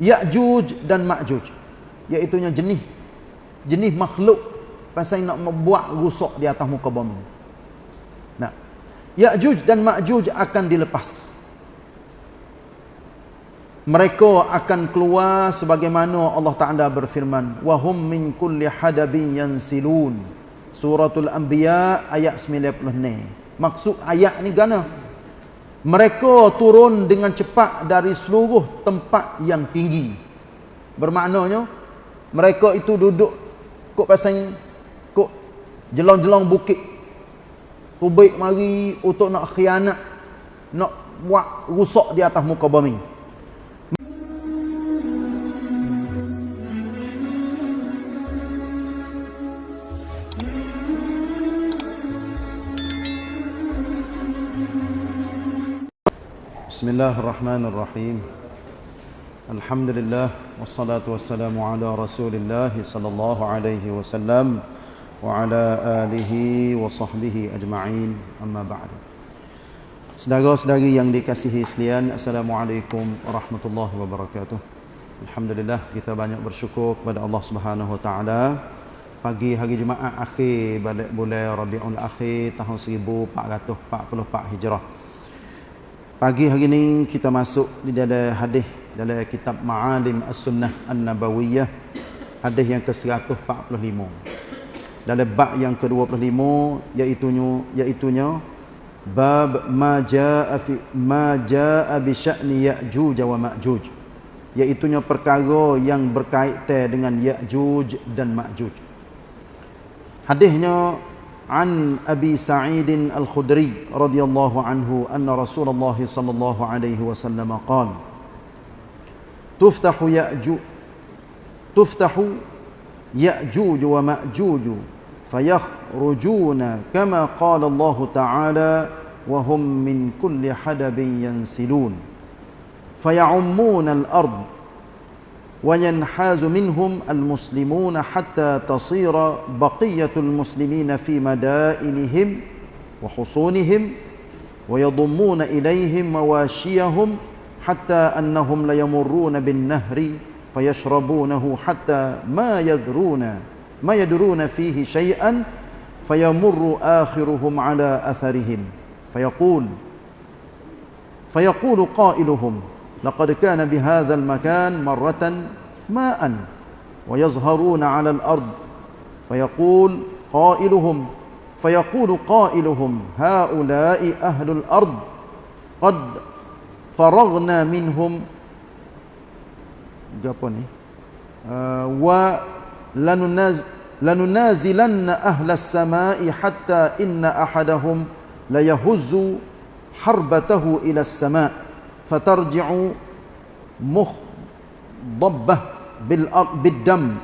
Ya'juj dan Ma'juj iaitu jenis jenis makhluk pasal nak membuat rusak di atas muka bumi. Nah. Ya'juj dan Ma'juj akan dilepas. Mereka akan keluar sebagaimana Allah Taala berfirman, "Wa hum min kulli hadabin yansilun." Suratul Anbiya ayat 90 Maksud ayat ni gana? Mereka turun dengan cepat dari seluruh tempat yang tinggi. Bermaknanya mereka itu duduk kok pasang kok jelong-jelong bukit. Tubik mari untuk nak khianat nak buat rusak di atas muka bumi الله الرحمن الرحيم الحمد لله والصلاة والسلام على رسول الله صلى الله عليه وسلم وعلى آله وصحبه أجمعين أما بعد Saudara-saudari yang dikasihi sekalian, Assalamualaikum warahmatullahi wabarakatuh. Alhamdulillah kita banyak bersyukur kepada Allah Subhanahu wa taala. Pagi hari Jumaat akhir balik bulan Rabiul Akhir tahun 1444 Hijrah. Pagi hari ini kita masuk di dalam hadis dalam kitab Ma'alim As-Sunnah An-Nabawiyah hadis yang ke-145. Dalam bab yang ke-25 iaitu iaitunya bab ma jaa fi ma jaa bi sya'ni Ya'juj wa Ma'juj. Iaitunya perkara yang berkaitan dengan Ya'juj dan Ma'juj. Hadisnya عن أبي سعيد الخدري رضي الله عنه أن رسول الله صلى الله عليه وسلم قال تفتح يأجوج تفتح يأجوج ومأجوج فيخرجون كما قال الله تعالى وهم من كل حدب ينسلون فيعمون الأرض وينحاز منهم المسلمون حتى تصير بقية المسلمين في مدائنهم وحصونهم ويضمون إليهم مواشيهم حتى أنهم ليمرون بالنهر فيشربونه حتى ما يذرون ما يدرون فيه شيئا فيمر آخرهم على أثرهم. فيقول فيقول قائلهم لقد كان بهذا المكان مرة ماء ويظهرون على الأرض فيقول قائلهم فيقول قائلهم هؤلاء أهل الأرض قد فرغنا منهم. جابوني. آه ولننازلن أهل السماء حتى إن أحدهم ليهز حربته إلى السماء. فترجع مخضبة بالدم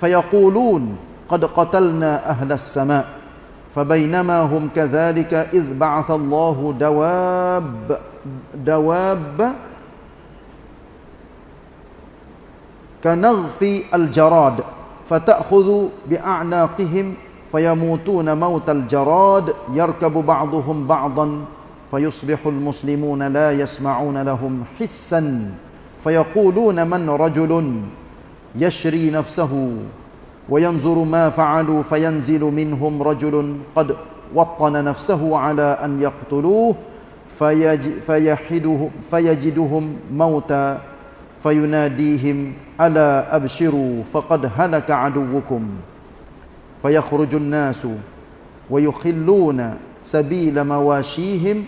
فيقولون قد قتلنا أهل السماء فبينما هم كذلك إذ بعث الله دواب دواب كنغف الجراد فتأخذ بأعناقهم فيموتون موت الجراد يركب بعضهم بعضا فيصبح المسلمون لا يسمعون لهم حسا فيقولون من رجل يشري نفسه وينظر ما فعلوا فينزل منهم رجل قد وطن نفسه على أن يقتلوه فيحده فيجدهم موتا فيناديهم ألا أبشروا فقد هلك عدوكم فيخرج الناس ويخلون سبيل مواشيهم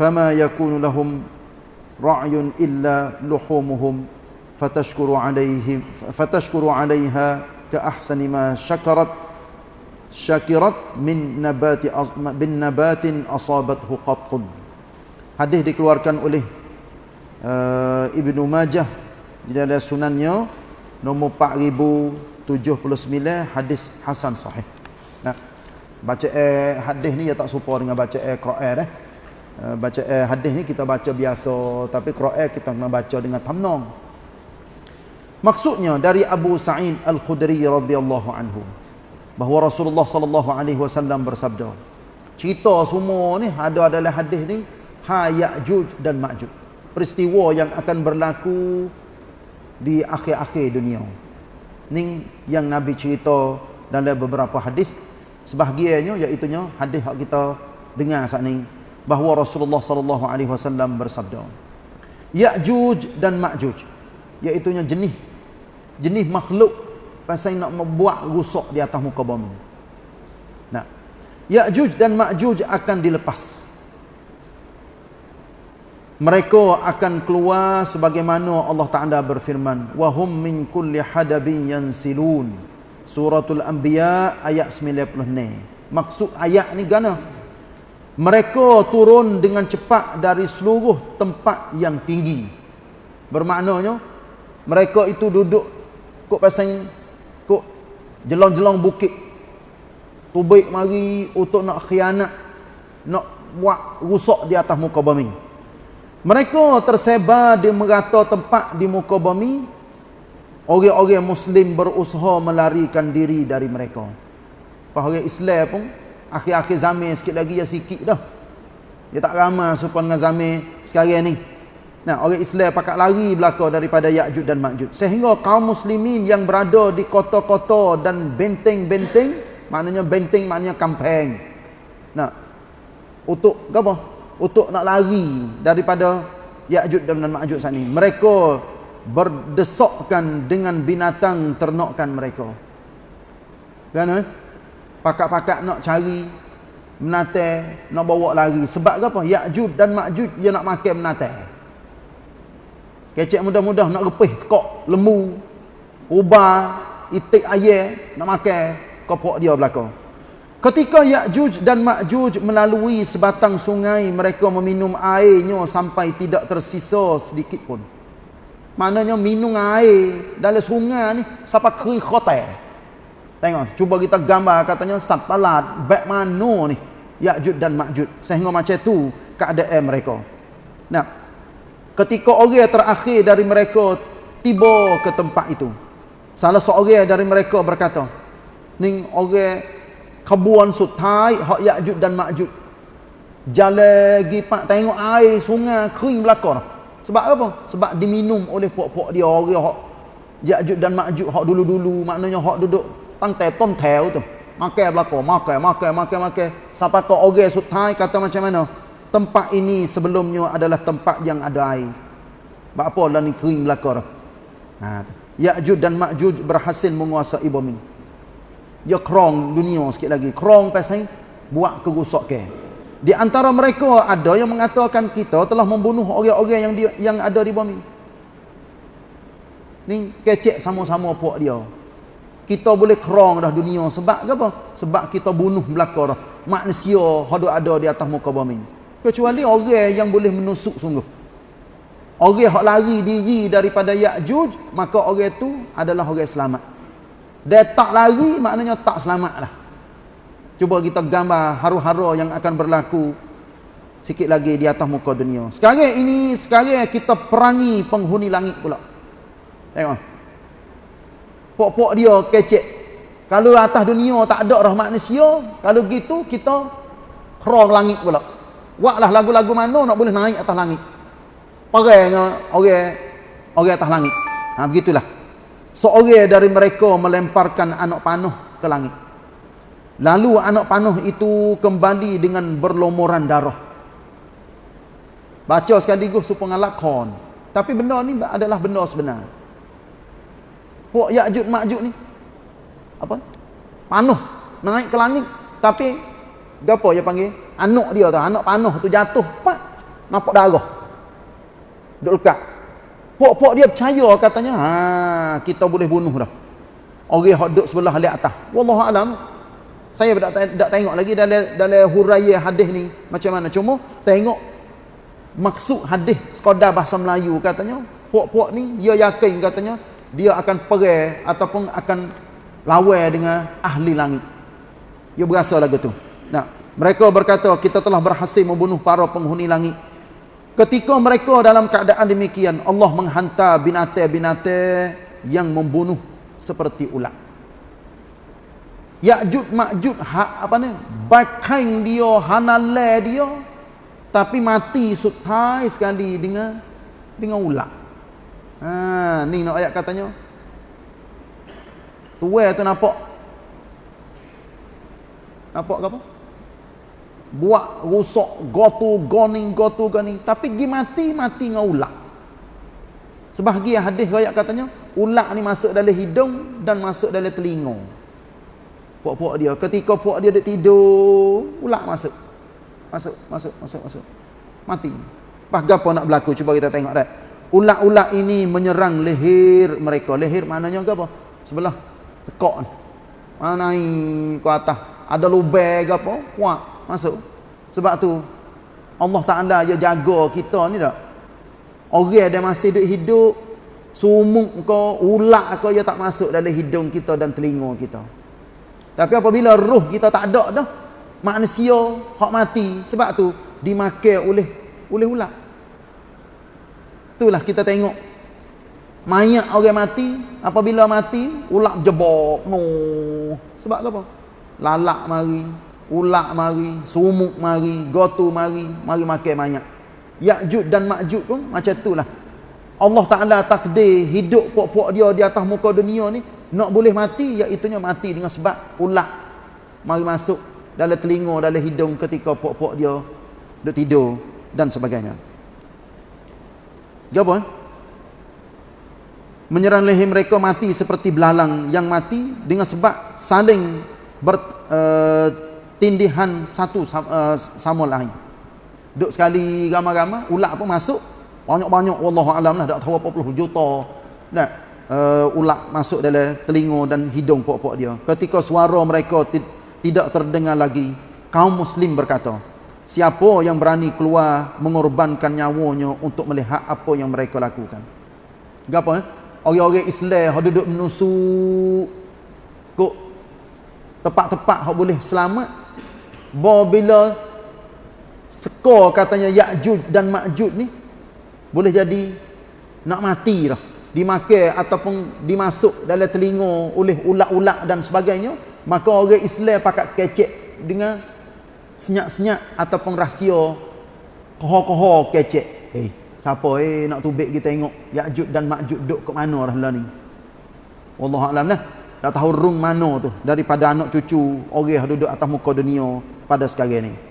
فما يكون لهم رعي إلا لحومهم فتشكر عليهم فتشكر عليها كأحسن ما شكرت شكرت من نبات من نبات أصابته قط hadis dikeluarkan oleh uh, Ibnu Majah di dalam sunannya nombor 4079 hadis hasan sahih. Nah, baca eh, hadis ni ya tak serupa dengan baca eh Quran eh. Eh, baca eh, hadis ni kita baca biasa tapi Quran kita kena baca dengan tamnong maksudnya dari Abu Sa'id Al-Khudri radhiyallahu anhu bahawa Rasulullah sallallahu alaihi wasallam bersabda cerita semua ni ada adalah hadis ni ha Ya'juj dan Ma'juj peristiwa yang akan berlaku di akhir-akhir dunia. Ni yang Nabi cerita dalam beberapa hadis sebahagiannya iaitu hadis yang kita dengar saat ni bahawa Rasulullah sallallahu alaihi wasallam bersabda Ya'juj dan Ma'juj iaitu jenis jenis makhluk pasal nak membuat rusak di atas muka bumi. Nah. Ya'juj dan Ma'juj akan dilepas. Mereka akan keluar sebagaimana Allah Taala berfirman, "Wa hum min kulli hadabin yansilun." Suratul Anbiya ayat 90 Maksud ayat ni gana? Mereka turun dengan cepat dari seluruh tempat yang tinggi. Bermaknanya mereka itu duduk kok pasang kok jelong-jelong bukit. Tubik mari untuk nak khianat, nak buat rusak di atas muka bumi. Mereka tersebar di merata tempat di muka bumi Orang-orang Muslim berusaha melarikan diri dari mereka. Apa orang Islam pun, akhir-akhir zaman sikit lagi ya sikit dah. Dia tak ramai supaya dengan zaman sekarang ni. Nah, orang Islam pakat lari belakang daripada Ya'jud dan Ma'jud. Sehingga kaum muslimin yang berada di kota-kota dan benteng-benteng, maknanya benteng maknanya kampung. Nah, untuk apa? Untuk nak lari daripada Ya'jud dan Ma'jud saat ni. Mereka berdesokkan dengan binatang ternakan mereka. Kan eh? Pakak-pakak nak cari menate, nak bawa lari. Sebab apa? Ya'jud dan Ma'jud dia nak makan menate. Kecek mudah-mudah nak repih kok lembu, ubah, itik ayam nak makan kopok dia belakang. Ketika Ya'juj dan Ma'juj melalui sebatang sungai, mereka meminum airnya sampai tidak tersisa sedikit pun. Maknanya minum air dalam sungai ni sampai kering khotel. Tengok, cuba kita gambar katanya satalat baik mana ni Ya'jud dan Ma'jud sehingga macam tu keadaan mereka. Nah, ketika orang terakhir dari mereka tiba ke tempat itu. Salah seorang dari mereka berkata, "Ning orang kabuan sutai hak Ya'jud dan Ma'jud. Jalan gi pak tengok air sungai kering belakang." Sebab apa? Sebab diminum oleh puak-puak dia orang hak Ya'juj dan Ma'juj hak dulu-dulu maknanya hak duduk pantai tom tel tu. Makan belaka, makan, makan, makan, makan. Sampai ke orang sutai kata macam mana? Tempat ini sebelumnya adalah tempat yang ada air. Sebab apa lah ni kering belaka tu. Ha, Ya'juj dan Ma'juj berhasil menguasai bumi. Dia krong dunia sikit lagi. Krong pasal buat kerusakan. Di antara mereka ada yang mengatakan kita telah membunuh orang-orang yang yang ada di bumi. Ni kecek sama-sama puak dia. Kita boleh kerong dah dunia sebab apa? Sebab kita bunuh belaka dah manusia yang ada di atas muka bumi. Kecuali orang yang boleh menusuk sungguh. Orang yang lari diri daripada Ya'juj, maka orang itu adalah orang selamat. Dia tak lari, maknanya tak selamat lah. Cuba kita gambar haru-haru yang akan berlaku sikit lagi di atas muka dunia. Sekarang ini, sekarang kita perangi penghuni langit pula. Tengok. Pok-pok dia kecek. Kalau atas dunia tak ada roh manusia, kalau gitu kita kerong langit pula. Buatlah lagu-lagu mana nak boleh naik atas langit. Perang orang orang atas langit. Ha begitulah. Seorang dari mereka melemparkan anak panuh ke langit. Lalu anak panuh itu kembali dengan berlomoran darah. Baca sekaligus supaya lakon. Tapi benda ni adalah benda sebenar. Puak Ya'jud Ma'jud ni. Apa? Panuh. Naik ke langit. Tapi, apa dia panggil? Anak dia tu. Anak panuh tu jatuh. Pak. Nampak darah. Duduk lekat. Puak-puak dia percaya katanya. Ha, kita boleh bunuh dah. Orang yang duduk sebelah lihat atas. Wallahualam. Saya tak, tak tengok lagi dalam dalam huraian hadis ni macam mana. Cuma tengok maksud hadis sekadar bahasa Melayu katanya. Puak-puak ni dia yakin katanya dia akan perang ataupun akan lawan dengan ahli langit. Dia berasa lagu tu. Nah, mereka berkata kita telah berhasil membunuh para penghuni langit. Ketika mereka dalam keadaan demikian, Allah menghantar binatang-binatang yang membunuh seperti ulat. Ya'jud Ma'jud ha, apa ni? Bakain dia, hanale dia tapi mati sutai sekali dengan dengan ulat. Ha, ni nak ayat katanya. Tuai tu nampak. Nampak ke apa? Buat rusak gotu goning gotu gani tapi gi mati mati dengan ulat. Sebahagian hadis ayat katanya ulat ni masuk dalam hidung dan masuk dalam telinga. Puak-puak dia ketika puak dia duk tidur, ulat masuk. Masuk, masuk, masuk, masuk. Mati. Pas gapo nak berlaku cuba kita tengok dah. Ulat-ulat ini menyerang leher mereka. Leher maknanya apa? Sebelah tekak ni. Mana ni ke atas. Ada lubang apa? Wah, masuk. Sebab tu Allah Taala dia jaga kita ni dak. Orang dia masih duduk hidup sumuk ke ulat ke dia tak masuk dalam hidung kita dan telinga kita. Tapi apabila roh kita tak ada dah manusia hak mati sebab tu dimakan oleh oleh ulat. Itulah kita tengok mayat orang mati apabila mati ulat jebok no. Sebab apa? Lalak mari, ulat mari, sumuk mari, gotu mari, mari makan mayat. Ya'jud dan Ma'jud pun macam itulah. Allah Taala takdir hidup puak-puak dia di atas muka dunia ni nak boleh mati iaitu mati dengan sebab ulat mari masuk dalam telinga dalam hidung ketika puak-puak dia duk tidur dan sebagainya. Jawab eh? Menyerang leher mereka mati seperti belalang yang mati dengan sebab saling bertindihan uh, satu uh, sama lain. Duk sekali ramai-ramai, ulat pun masuk. Banyak-banyak, Wallahu alam lah, tak tahu apa puluh juta. Nah, uh, ulat masuk dalam telinga dan hidung pok-pok dia. Ketika suara mereka tidak terdengar lagi, kaum muslim berkata, Siapa yang berani keluar mengorbankan nyawanya untuk melihat apa yang mereka lakukan. Gapo eh? Orang-orang Islam yang duduk menusuk kok tempat-tempat yang boleh selamat. Bila skor katanya Ya'jud dan Ma'jud ni boleh jadi nak mati dah. Dimakan ataupun dimasuk dalam telinga oleh ulat-ulat dan sebagainya. Maka orang Islam pakat kecek dengan senyap-senyap ataupun rahsia koho-koho kecek. Hei, siapa eh nak tubik kita tengok Ya'jud dan Ma'jud duk ke mana dah lah ni. Wallahu a'lam lah. Dah tahu rung mana tu daripada anak cucu orang duduk atas muka dunia pada sekarang ni.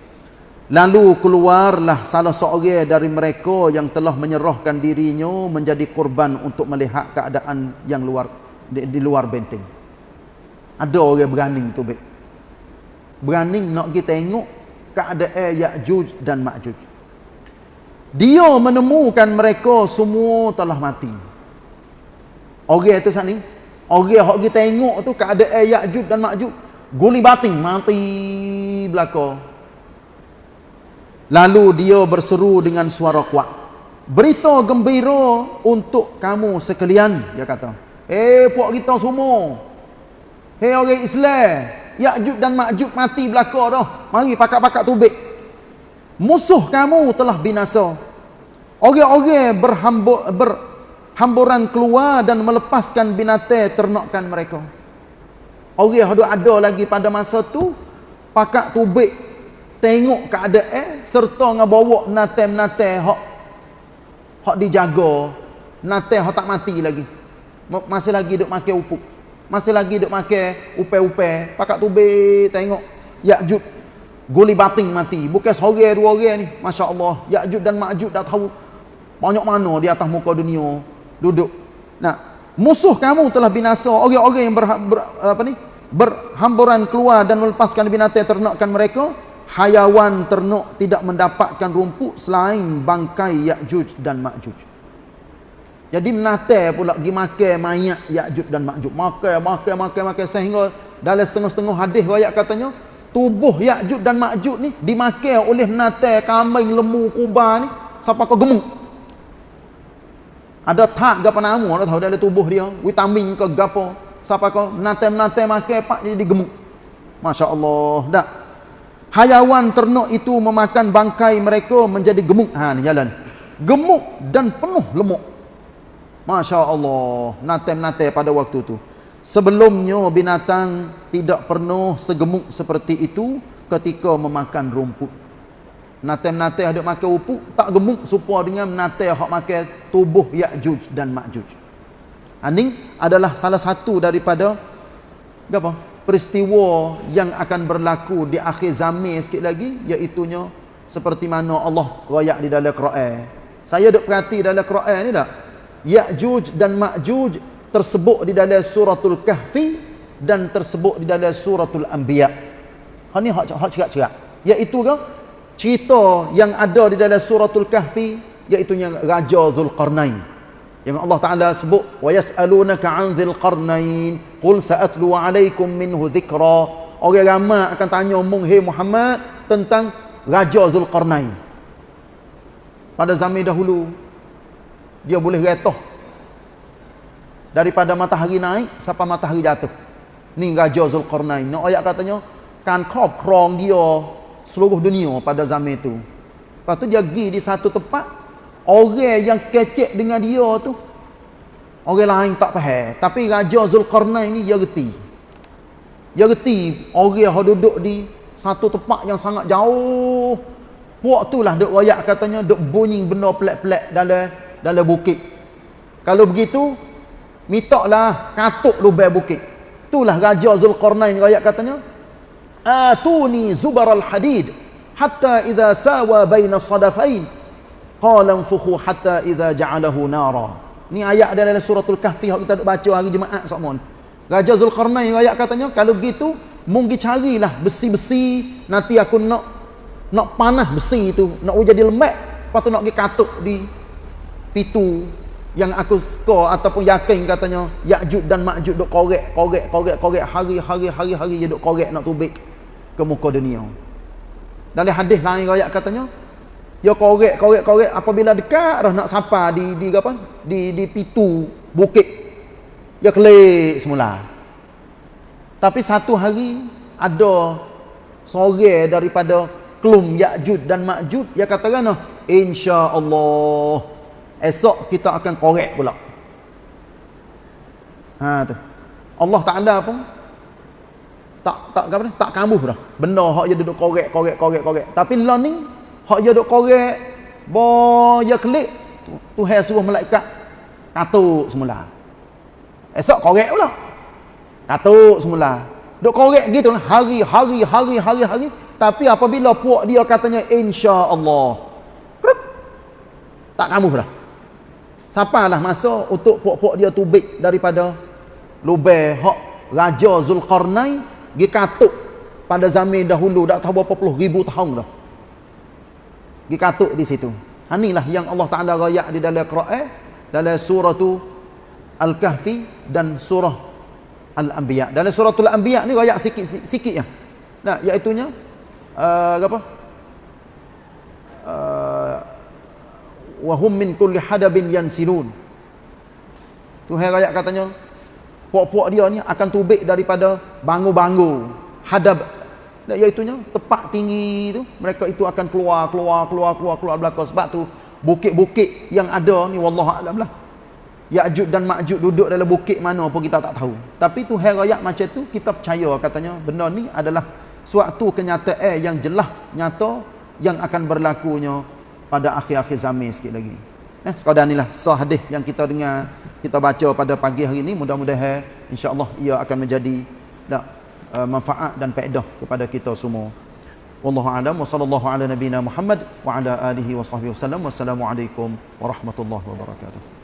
Lalu keluarlah salah seorang dari mereka yang telah menyerahkan dirinya menjadi korban untuk melihat keadaan yang luar di, di luar benteng. Ada orang berani tu, Berani nak kita tengok keadaan Ya'juj dan Ma'juj. Dia menemukan mereka semua telah mati. Orang itu saat ni, orang yang kita tengok tu keadaan Ya'juj dan Ma'juj, guling bating, mati belakang. Lalu dia berseru dengan suara kuat. Berita gembira untuk kamu sekalian, dia kata. Eh, puak kita semua. Hei orang Islam, Ya'jud dan Ma'jud mati belaka dah. Mari pakak-pakak tubik. Musuh kamu telah binasa. Orang-orang berhambur, berhamburan keluar dan melepaskan binatang ternakan mereka. Orang yang ada lagi pada masa tu, pakak tubik, tengok keadaan, serta ngabawa natem-natem hak, hak dijaga, natem hak tak mati lagi. Masih lagi duk makan upuk. Masih lagi duk makan upai-upai pakat tubik tengok. Ya'jud guli bating mati. Bukan seorang dua orang ni. masya-Allah. Ya'jud dan Ma'jud dah tahu banyak mana di atas muka dunia. Duduk. Nah musuh kamu telah binasa. Orang-orang yang ber, ber, apa ni? Berhamburan keluar dan melepaskan binatang ternakan mereka hayawan ternak tidak mendapatkan rumput selain bangkai Ya'juj dan Ma'juj jadi menate pula pergi makan mayat Ya'juj dan Ma'juj. Makan, makan, makan, makan sehingga dalam setengah-setengah hadis ayat katanya tubuh Ya'juj dan Ma'juj ni dimakan oleh menate kambing lembu kuba ni sampai kau gemuk. Ada tak gapo nama dah tahu dalam tubuh dia, vitamin ke gapo sampai kau menate-menate makan pak jadi gemuk. Masya-Allah. Dak. Hayawan ternak itu memakan bangkai mereka menjadi gemuk. Ha ni jalan. Gemuk dan penuh lemuk. Masya Allah, natem-natem pada waktu itu. Sebelumnya binatang tidak pernah segemuk seperti itu ketika memakan rumput. Menate-menate ada makan upuk tak gemuk supaya dengan menate hak makan tubuh Ya'juj dan Ma'juj. Ini adalah salah satu daripada apa? Peristiwa yang akan berlaku di akhir zaman sikit lagi iaitu seperti mana Allah royak di dalam Quran. Saya duk perhati dalam Quran ni tak? Ya'juj dan Ma'juj tersebut di dalam suratul Kahfi dan tersebut di dalam suratul Anbiya. Ha ni hak hak cerak-cerak. Iaitu ke cerita yang ada di dalam suratul kahfi iaitu yang raja zulqarnain yang Allah Taala sebut wa yasalunaka an zulqarnain qul sa'atlu alaikum minhu dhikra. Orang ramai akan tanya mung hey Muhammad tentang raja zulqarnain pada zaman dahulu dia boleh retoh. Daripada matahari naik sampai matahari jatuh. Ni raja zulqarnain no ayat katanya kan krop krong dia seluruh dunia pada zaman itu. Lepas tu dia pergi di satu tempat, orang yang kecek dengan dia tu, orang lain tak faham. Tapi Raja Zulkarnain ni dia reti. Dia reti orang yang duduk di satu tempat yang sangat jauh. Puak tu lah duk royak katanya, duk bunyi benda pelak-pelak dalam dalam bukit. Kalau begitu, mintaklah katuk lubang bukit. Itulah Raja Zulkarnain royak katanya, atuni zubar al-hadid hatta idza sawa baina sadafain qala anfukhu hatta idza ja'alahu nara ni ayat dalam suratul kahfi yang kita duk baca hari jumaat semua raja zulkarnain ayat katanya kalau begitu mungkin carilah besi-besi nanti aku nak nak panah besi itu nak jadi lembek lepas tu nak pergi katuk di pitu yang aku suka ataupun yakin katanya Ya'jud dan Ma'jud duk korek korek korek korek hari-hari hari-hari dia duk korek nak tubik ke muka dunia. Dalam hadis lain riwayat katanya, ya korek korek korek apabila dekat dah nak sapa di di apa? Di di pitu bukit. Ya kelik semula. Tapi satu hari ada sore daripada kelum Ya'jud dan Ma'jud dia katakan insya-Allah esok kita akan korek pula. Ha tu. Allah Taala pun tak tak apa tak kambuh dah benda hak dia duduk korek korek korek korek tapi learning hak dia duduk korek bo ya klik tu Tuhan suruh malaikat katuk semula. Esok korek pula. Katuk semula. Duk korek gitu lah hari hari hari hari hari. Tapi apabila puak dia katanya insya-Allah. Tak kambuh dah. Sapalah masa untuk puak-puak dia tubik daripada lubang hak Raja Zulkarnain Gi katuk pada zaman dahulu dah tahu berapa puluh ribu tahun dah. Gi katuk di situ. Inilah yang Allah Taala rayak di dalam Quran dalam surah Al-Kahfi dan surah Al-Anbiya. Dalam surah Al-Anbiya ni rayak sikit sikit ya. Nah, iaitu nya uh, apa? Uh, wa hum min kulli hadabin yansilun. Tuhan rayak katanya puak-puak dia ni akan tubik daripada bangu-bangu hadab iaitu tepat tinggi tu mereka itu akan keluar keluar keluar keluar keluar belakang. Sebab tu bukit-bukit yang ada ni wallahu alam lah. Ya'jud dan Ma'jud duduk dalam bukit mana pun kita tak tahu. Tapi tu herayak macam tu kita percaya katanya benda ni adalah suatu kenyataan yang jelas nyata yang akan berlakunya pada akhir-akhir zaman sikit lagi. Eh, sekadar inilah sah hadis yang kita dengar, kita baca pada pagi hari ini. Mudah-mudahan insya-Allah ia akan menjadi tak, uh, manfaat dan faedah kepada kita semua. Wallahu a'lam wa sallallahu ala nabiyyina Muhammad wa ala alihi wa sahbihi wasallam. Wassalamualaikum warahmatullahi wabarakatuh.